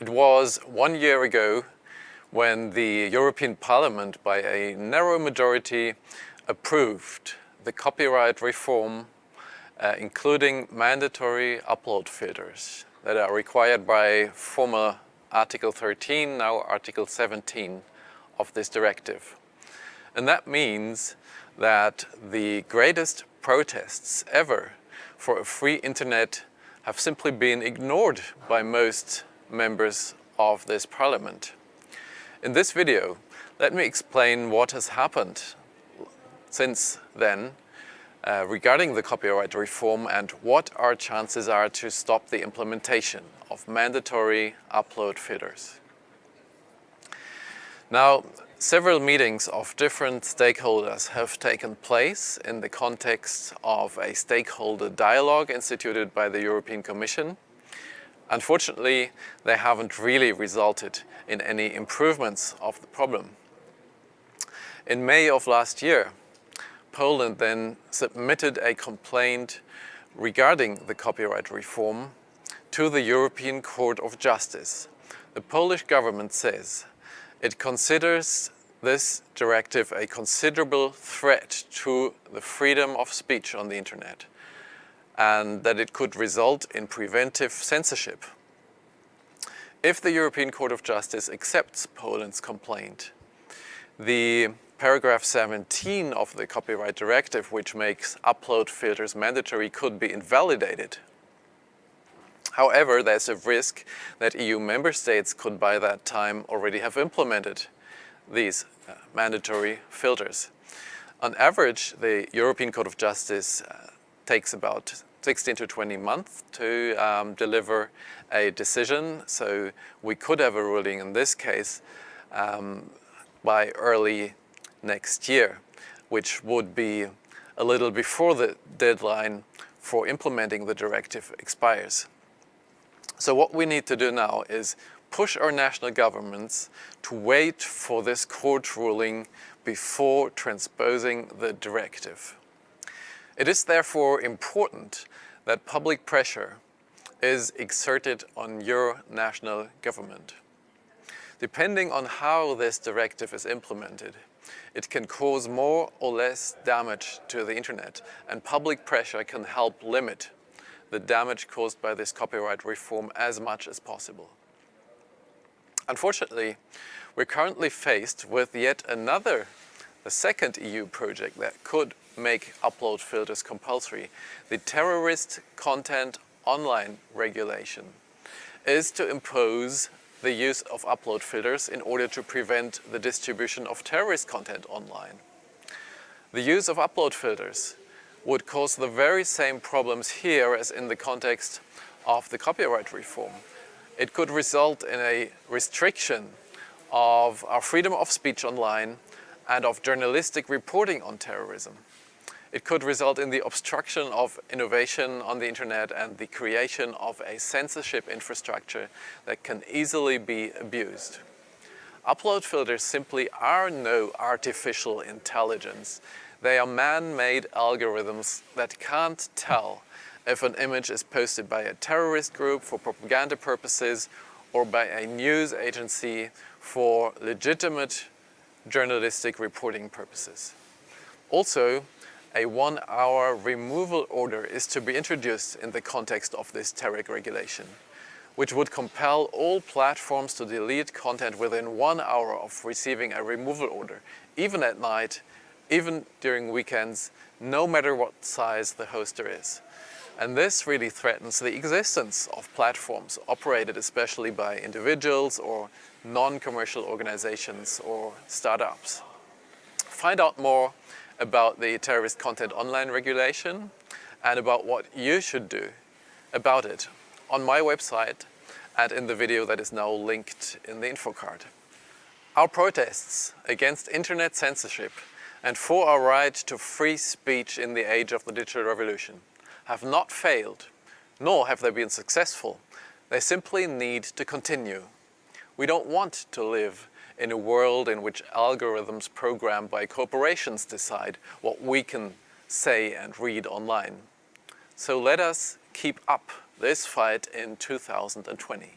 It was one year ago when the European Parliament, by a narrow majority, approved the copyright reform, uh, including mandatory upload filters that are required by former Article 13, now Article 17 of this directive. And that means that the greatest protests ever for a free internet have simply been ignored by most members of this parliament. In this video, let me explain what has happened since then uh, regarding the copyright reform and what our chances are to stop the implementation of mandatory upload filters. Now, several meetings of different stakeholders have taken place in the context of a stakeholder dialogue instituted by the European Commission. Unfortunately, they haven't really resulted in any improvements of the problem. In May of last year, Poland then submitted a complaint regarding the copyright reform to the European Court of Justice. The Polish government says it considers this directive a considerable threat to the freedom of speech on the internet and that it could result in preventive censorship. If the European Court of Justice accepts Poland's complaint, the paragraph 17 of the copyright directive, which makes upload filters mandatory, could be invalidated. However, there's a risk that EU member states could by that time already have implemented these uh, mandatory filters. On average, the European Court of Justice uh, takes about 16 to 20 months to um, deliver a decision, so we could have a ruling in this case um, by early next year, which would be a little before the deadline for implementing the directive expires. So what we need to do now is push our national governments to wait for this court ruling before transposing the directive. It is therefore important that public pressure is exerted on your national government. Depending on how this directive is implemented, it can cause more or less damage to the internet and public pressure can help limit the damage caused by this copyright reform as much as possible. Unfortunately, we're currently faced with yet another, the second EU project that could make upload filters compulsory. The Terrorist Content Online Regulation is to impose the use of upload filters in order to prevent the distribution of terrorist content online. The use of upload filters would cause the very same problems here as in the context of the copyright reform. It could result in a restriction of our freedom of speech online and of journalistic reporting on terrorism. It could result in the obstruction of innovation on the internet and the creation of a censorship infrastructure that can easily be abused. Upload filters simply are no artificial intelligence. They are man-made algorithms that can't tell if an image is posted by a terrorist group for propaganda purposes or by a news agency for legitimate journalistic reporting purposes. Also, a one-hour removal order is to be introduced in the context of this TERREG regulation, which would compel all platforms to delete content within one hour of receiving a removal order, even at night, even during weekends, no matter what size the hoster is. And this really threatens the existence of platforms operated especially by individuals or non-commercial organizations or startups. Find out more about the terrorist content online regulation and about what you should do about it on my website and in the video that is now linked in the info card. Our protests against internet censorship and for our right to free speech in the age of the digital revolution have not failed, nor have they been successful. They simply need to continue. We don't want to live in a world in which algorithms programmed by corporations decide what we can say and read online. So let us keep up this fight in 2020.